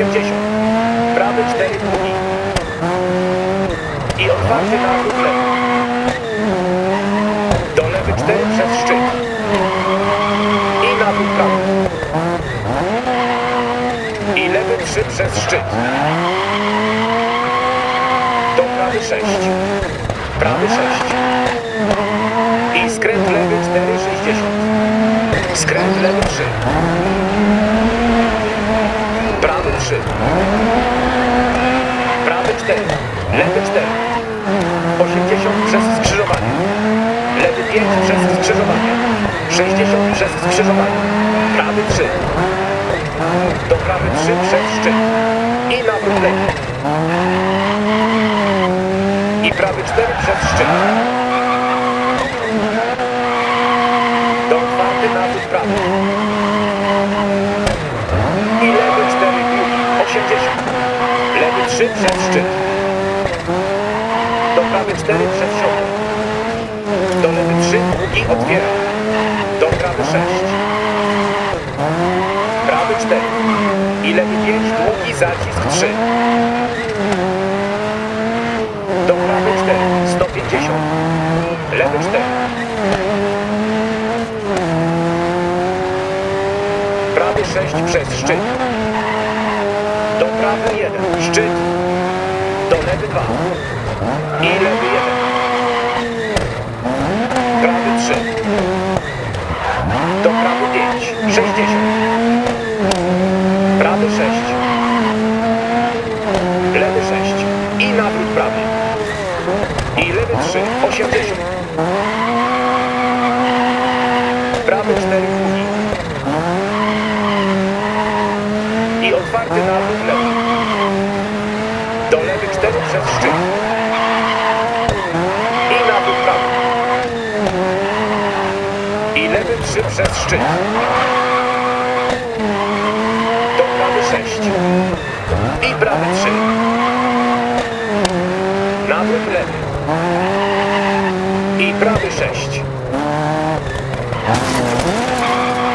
80. Prawy 4, drugi. I otwarty nawrót lewy. Do lewy 4 przez szczyt. I nawrót prawy. I lewy 3 przez szczyt. Do prawy 6. Prawy 6. I skręt lewy 4, 60. Skręt lewy 3. Prawy 3. Prawy 4. Lewy 4. 80 przez skrzyżowanie. Lewy 5 przez skrzyżowanie. 60 przez skrzyżowanie. Prawy 3. Do prawy 3 przez szczyt. I nawrót lewy. I prawy 4 przez szczyt. Do otwarty nawrót prawy. I lewy 4, drugi, 80. Lewy 3 przez szczyt. Do prawy 4 przez środek. Do lewy 3, drugi otwiera. Do prawy 6. Prawy 4. I lewy 5, długi zacisk 3. Do prawy 4, 150. Lewy 4. Prawy 6 przez szczyt. Do prawy 1. Szczyt. Do lewy 2. I lewy 1. Prawy 3. Do prawy 5. 60. Prawy 6. Lewy 6. I nawrót prawy. I lewy 3. 80. Prawy 4. Drugi. I nawrót lewy. Do lewy 4 przez szczyt. I nawrót prawy. I lewy 3 przez szczyt. Do prawy 6. I prawy 3. Nawrót lewy. I prawy 6.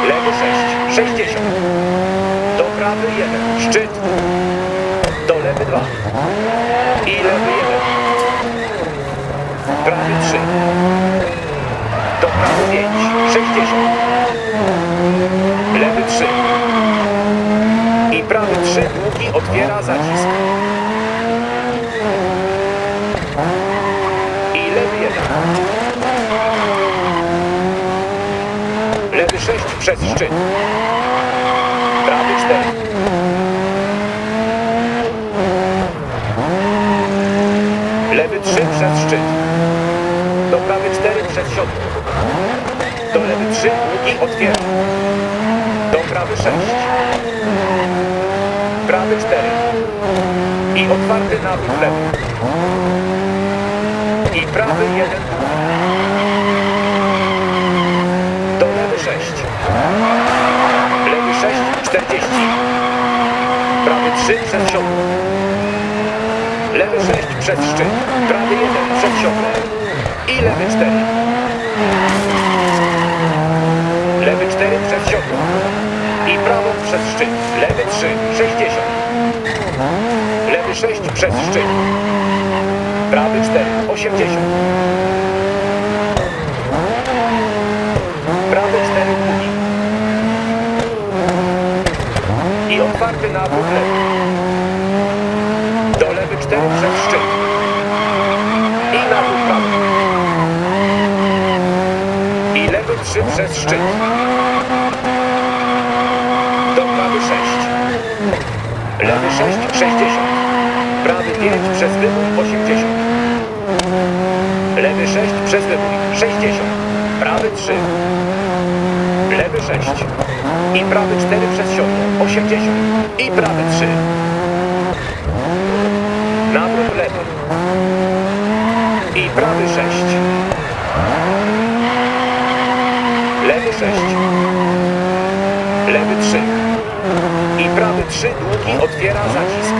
Lewy 6. 60. Prawy 1. Szczyt. Do lewy 2. I lewy 1. Prawy 3. Do prawy 5. 60. Lewy 3. I prawy 3. Długi otwiera zacisk. I lewy 1. Lewy 6 przez szczyt. Prawy 4. Lewy 3 przez szczyt. Do prawy 4 przez siodło. Do lewy 3 długi otwiera. Do prawy 6. Prawy 4. I otwarty nawrót lewy. I prawy 1. Do lewy 6. Lewy 6, 40. Prawy 3 przez siodło. Lewy 6 przez szczyt. Prawy 1 przed siodło. I lewy 4. Lewy 4 przez siodło. I prawą przez szczyt. Lewy 3, 60. Lewy 6 przez szczyt. Prawy 4, 80. Prawy 4 długi. Otwarty nawrót lewy. Do lewy 4 przez szczyt. I nawrót prawy. I lewy 3 przez szczyt. Do prawy 6. Lewy 6, 60. Prawy 5 przez wybór 80. Lewy 6 przez wybór 60. Prawy 3. Lewy 6. I prawy 4 przez siodło. 80. I prawy 3. Nawrót lewy. I prawy 6. Lewy 6. Lewy 3. I prawy 3 długi otwiera zacisk.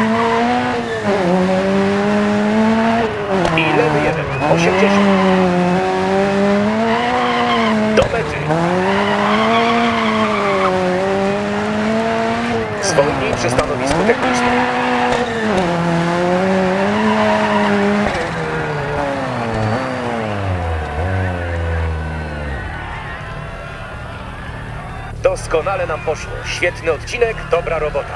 I lewy 1. 80. Do mety. Zwolnij przy stanowisku technicznym. Doskonale nam poszło. Świetny odcinek, dobra robota.